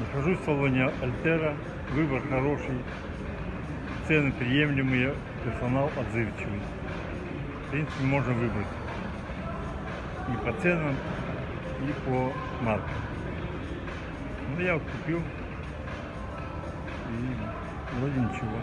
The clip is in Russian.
Нахожусь в салоне Альтера. Выбор хороший. Цены приемлемые. Персонал отзывчивый. В принципе, можно выбрать. И по ценам, и по маркам. Ну, я вот купил. И вроде ничего.